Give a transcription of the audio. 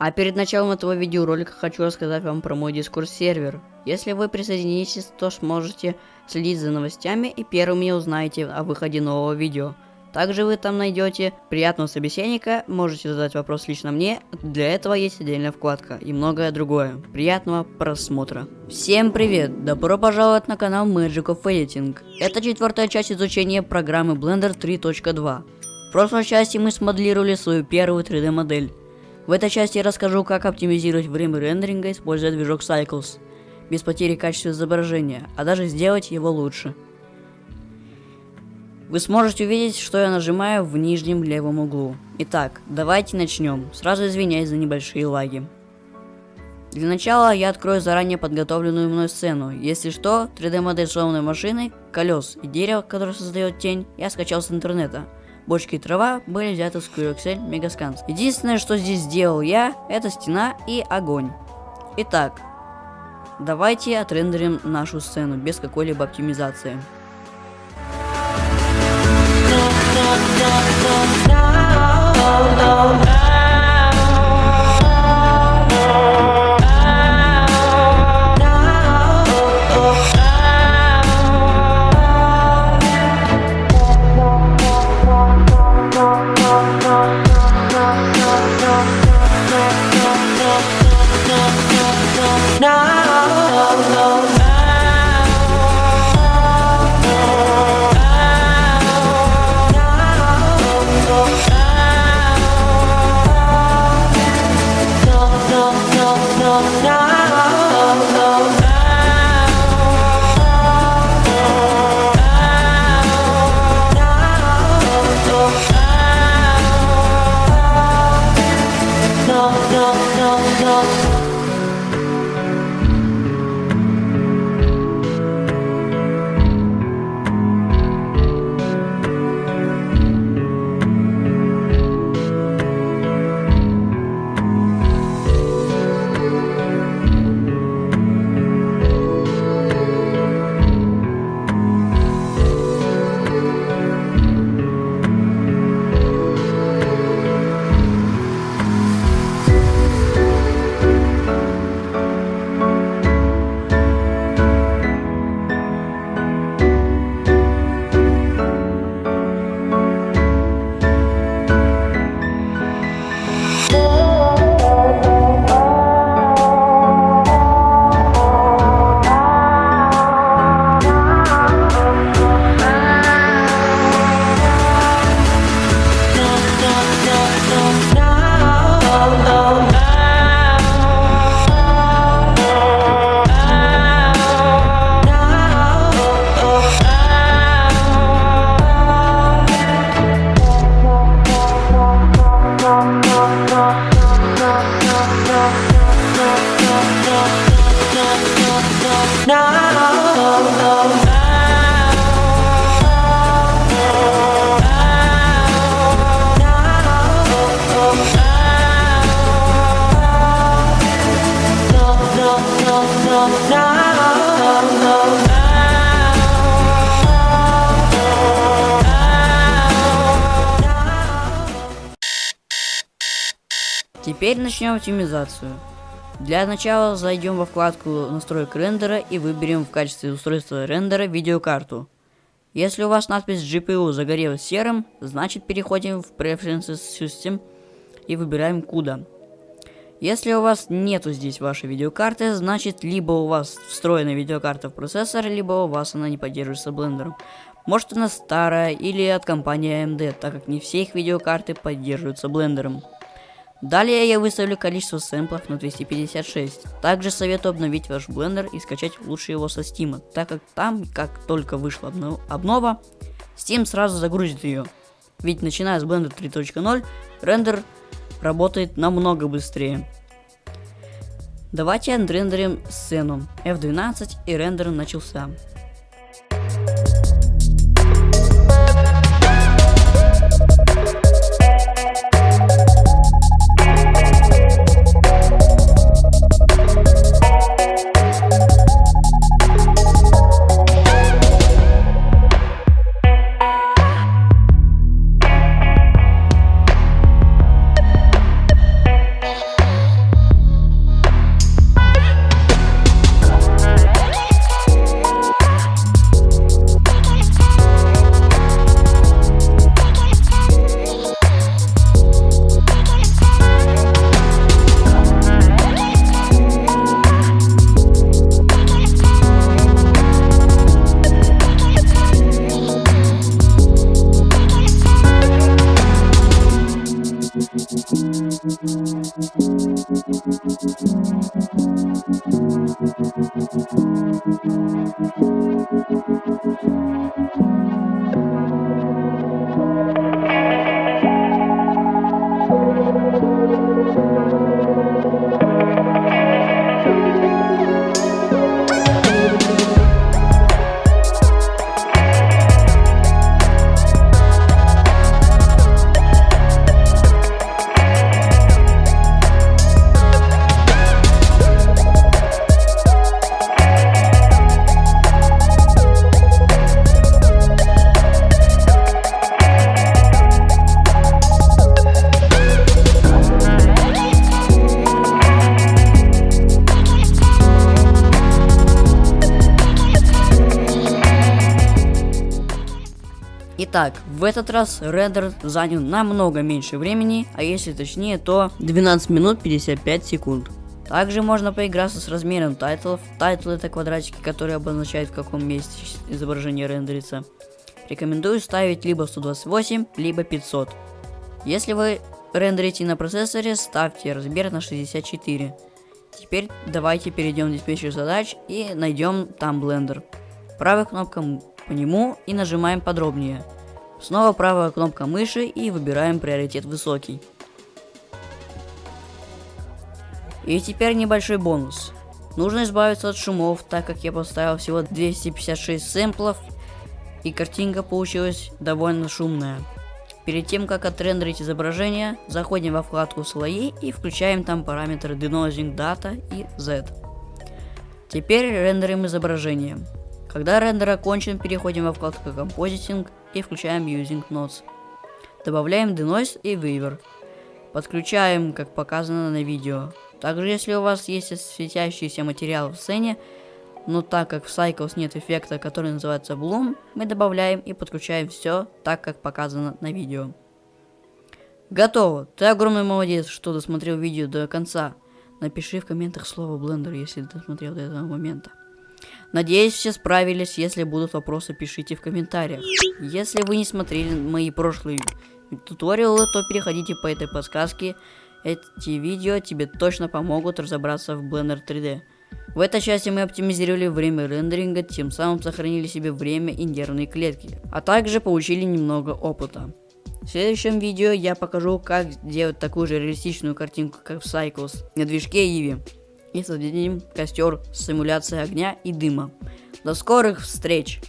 А перед началом этого видеоролика хочу рассказать вам про мой дискорд сервер. Если вы присоединитесь, то сможете следить за новостями и первыми узнаете о выходе нового видео. Также вы там найдете приятного собеседника, можете задать вопрос лично мне, для этого есть отдельная вкладка и многое другое. Приятного просмотра. Всем привет, добро пожаловать на канал Magic of Editing. Это четвертая часть изучения программы Blender 3.2. В прошлой части мы смоделировали свою первую 3D модель. В этой части я расскажу, как оптимизировать время рендеринга, используя движок Cycles, без потери качества изображения, а даже сделать его лучше. Вы сможете увидеть, что я нажимаю в нижнем левом углу. Итак, давайте начнем. Сразу извиняюсь за небольшие лаги. Для начала я открою заранее подготовленную мной сцену. Если что, 3D модель сломанной машины, колес и дерева, которое создает тень, я скачал с интернета. Бочки и трава были взяты с Curexel Megascans. Единственное, что здесь сделал я, это стена и огонь. Итак, давайте отрендерим нашу сцену без какой-либо оптимизации. Теперь начнем оптимизацию. Для начала зайдем во вкладку настроек рендера и выберем в качестве устройства рендера видеокарту. Если у вас надпись GPU загорелась серым, значит переходим в Preferences System и выбираем CUDA. Если у вас нету здесь вашей видеокарты, значит либо у вас встроена видеокарта в процессор, либо у вас она не поддерживается блендером. Может она старая или от компании AMD, так как не все их видеокарты поддерживаются блендером. Далее я выставлю количество сэмплов на 256. Также советую обновить ваш блендер и скачать лучше его со Steam, так как там, как только вышла обнова, Steam сразу загрузит ее. Ведь начиная с Blender 3.0, рендер работает намного быстрее. Давайте отрендерим сцену. F12 и рендер начался. Итак, в этот раз рендер занял намного меньше времени, а если точнее, то 12 минут 55 секунд. Также можно поиграться с размером тайтлов. Тайтл это квадратики, которые обозначают в каком месте изображение рендерится. Рекомендую ставить либо 128, либо 500. Если вы рендерите на процессоре, ставьте размер на 64. Теперь давайте перейдем в диспетчер задач и найдем там Blender. Правой кнопкой по нему и нажимаем подробнее. Снова правая кнопка мыши и выбираем приоритет высокий. И теперь небольшой бонус. Нужно избавиться от шумов, так как я поставил всего 256 сэмплов, и картинка получилась довольно шумная. Перед тем, как отрендерить изображение, заходим во вкладку «Слои» и включаем там параметры Denoising Data и Z. Теперь рендерим изображение. Когда рендер окончен, переходим во вкладку Compositing и включаем Using Nodes. Добавляем Denoise и Weaver. Подключаем, как показано на видео. Также, если у вас есть светящийся материал в сцене, но так как в Cycles нет эффекта, который называется Bloom, мы добавляем и подключаем все так, как показано на видео. Готово! Ты огромный молодец, что досмотрел видео до конца. Напиши в комментах слово Blender, если досмотрел до этого момента. Надеюсь, все справились. Если будут вопросы, пишите в комментариях. Если вы не смотрели мои прошлые туториалы, то переходите по этой подсказке. Эти видео тебе точно помогут разобраться в Blender 3D. В этой части мы оптимизировали время рендеринга, тем самым сохранили себе время и нервные клетки, а также получили немного опыта. В следующем видео я покажу, как сделать такую же реалистичную картинку, как в Cycles на движке Eevee и создадим костер с симуляцией огня и дыма. До скорых встреч!